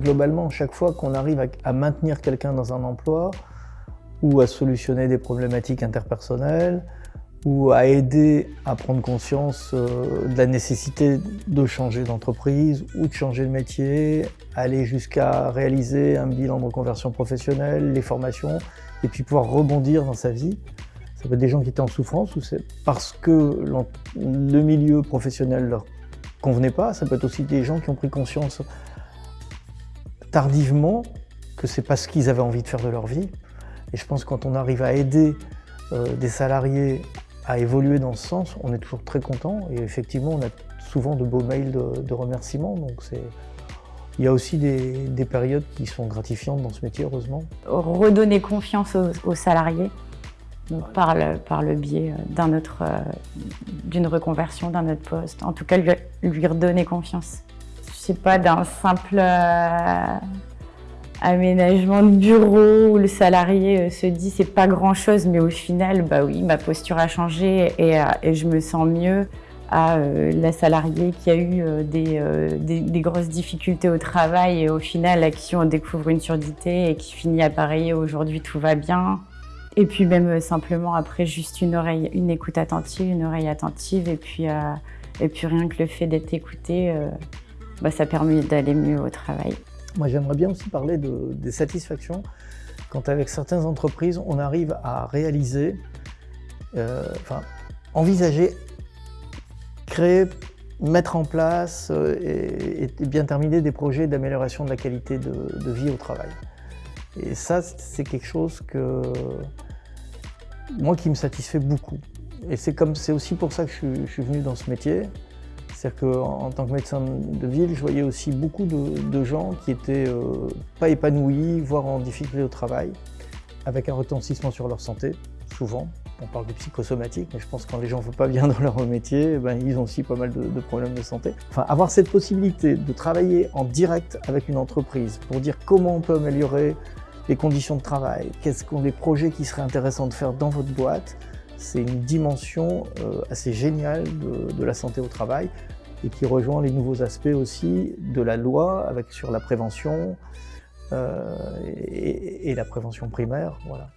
globalement, chaque fois qu'on arrive à, maintenir quelqu'un dans un emploi ou à solutionner des problématiques interpersonnelles ou à aider à prendre conscience euh, de la nécessité de changer d'entreprise ou de changer de métier, aller jusqu'à réaliser un bilan de reconversion professionnelle, les formations, et puis pouvoir rebondir dans sa vie. Ça peut être des gens qui étaient en souffrance ou c'est parce que le milieu professionnel leur convenait pas. Ça peut être aussi des gens qui ont pris conscience tardivement que c'est pas ce qu'ils avaient envie de faire de leur vie. Et je pense que quand on arrive à aider euh, des salariés à évoluer dans ce sens, on est toujours très content. Et effectivement, on a souvent de beaux mails de, remerciements. Donc c'est il y a aussi des, périodes qui sont gratifiantes dans ce métier, heureusement. Redonner confiance aux, salariés par, le, par le biais euh, d'une reconversion d'un autre poste. En tout cas, lui, lui redonner confiance. Je sais pas, d'un simple euh, aménagement de bureau où le salarié euh, se dit c'est pas grand chose, mais au final, bah oui, ma posture a changé et, euh, je me sens mieux à la salariée qui a eu des, grosses difficultés au travail et au final à qui on découvre une surdité et qui finit à pareiller aujourd'hui tout va bien. Et puis même simplement après juste une oreille, une écoute attentive, une oreille attentive et puis, et puis rien que le fait d'être écouté, bah, ça permet d'aller mieux au travail. Moi, j'aimerais bien aussi parler de, des satisfactions quand avec certaines entreprises, on arrive à réaliser, euh, enfin, envisager, créer, mettre en place euh, et, bien terminer des projets d'amélioration de la qualité de, vie au travail. Et ça, c'est quelque chose que moi qui me satisfait beaucoup. Et c'est aussi pour ça que je suis venu dans ce métier. C'est-à-dire qu'en tant que médecin de ville, je voyais aussi beaucoup de, gens qui étaient euh, pas épanouis, voire en difficulté au travail, avec un retentissement sur leur santé, souvent. On parle de psychosomatique, mais je pense que quand les gens ne vont pas bien dans leur métier, eh ben, ils ont aussi pas mal de, problèmes de santé. Enfin, avoir cette possibilité de travailler en direct avec une entreprise pour dire comment on peut améliorer les conditions de travail, quels sont les projets qui seraient intéressants de faire dans votre boîte, c'est une dimension euh, assez géniale de, la santé au travail et qui rejoint les nouveaux aspects aussi de la loi sur la prévention euh, et, et, la prévention primaire. Voilà.